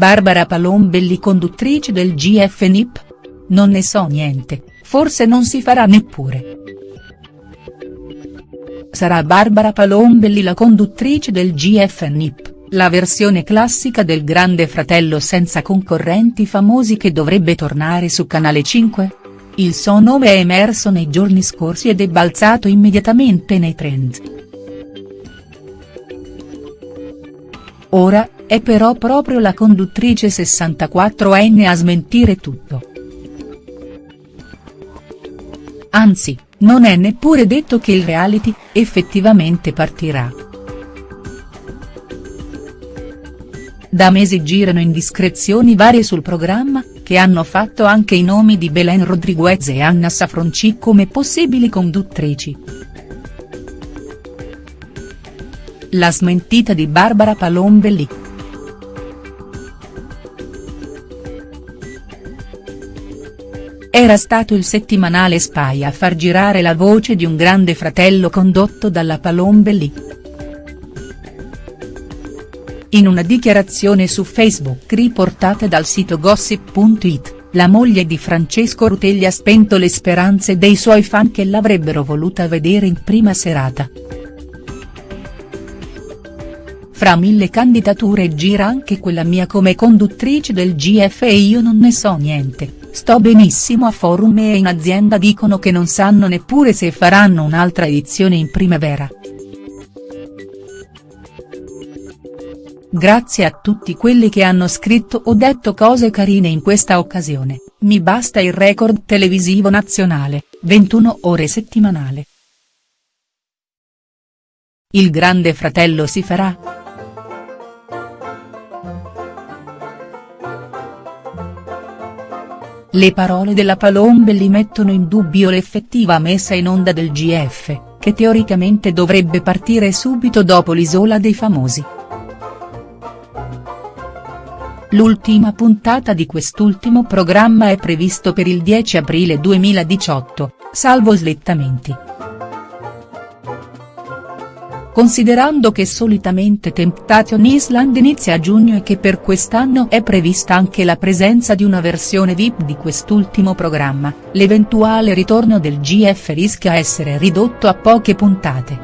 Barbara Palombelli conduttrice del GF NIP? Non ne so niente, forse non si farà neppure. Sarà Barbara Palombelli la conduttrice del GF NIP, la versione classica del Grande Fratello senza concorrenti famosi che dovrebbe tornare su Canale 5? Il suo nome è emerso nei giorni scorsi ed è balzato immediatamente nei trend. Ora, è però proprio la conduttrice 64enne a smentire tutto. Anzi, non è neppure detto che il reality, effettivamente partirà. Da mesi girano indiscrezioni varie sul programma, che hanno fatto anche i nomi di Belen Rodriguez e Anna Safronci come possibili conduttrici. La smentita di Barbara Palombelli. Era stato il settimanale Spy a far girare la voce di un grande fratello condotto dalla Palombelli. In una dichiarazione su Facebook riportata dal sito gossip.it, la moglie di Francesco Rutelli ha spento le speranze dei suoi fan che l'avrebbero voluta vedere in prima serata. Fra mille candidature gira anche quella mia come conduttrice del GF e io non ne so niente, sto benissimo a forum e in azienda dicono che non sanno neppure se faranno un'altra edizione in primavera. Grazie a tutti quelli che hanno scritto o detto cose carine in questa occasione, mi basta il record televisivo nazionale, 21 ore settimanale. Il grande fratello si farà?. Le parole della Palombelli mettono in dubbio l'effettiva messa in onda del GF, che teoricamente dovrebbe partire subito dopo l'Isola dei Famosi. L'ultima puntata di quest'ultimo programma è previsto per il 10 aprile 2018, salvo slittamenti. Considerando che solitamente Temptation Island inizia a giugno e che per quest'anno è prevista anche la presenza di una versione VIP di quest'ultimo programma, l'eventuale ritorno del GF rischia essere ridotto a poche puntate.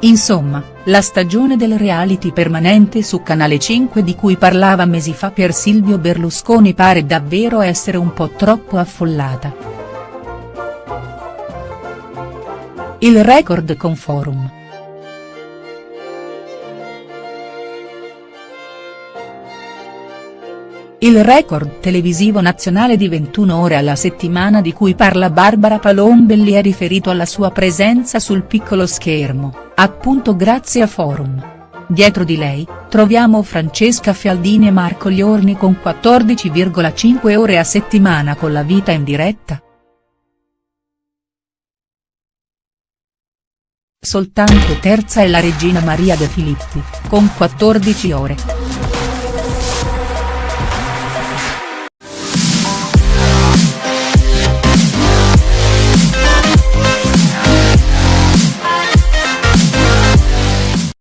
Insomma, la stagione del reality permanente su Canale 5 di cui parlava mesi fa per Silvio Berlusconi pare davvero essere un po' troppo affollata. Il record con Forum. Il record televisivo nazionale di 21 ore alla settimana di cui parla Barbara Palombelli è riferito alla sua presenza sul piccolo schermo, appunto grazie a Forum. Dietro di lei, troviamo Francesca Fialdini e Marco Liorni con 14,5 ore a settimana con la vita in diretta. Soltanto terza è la regina Maria De Filippi, con 14 ore.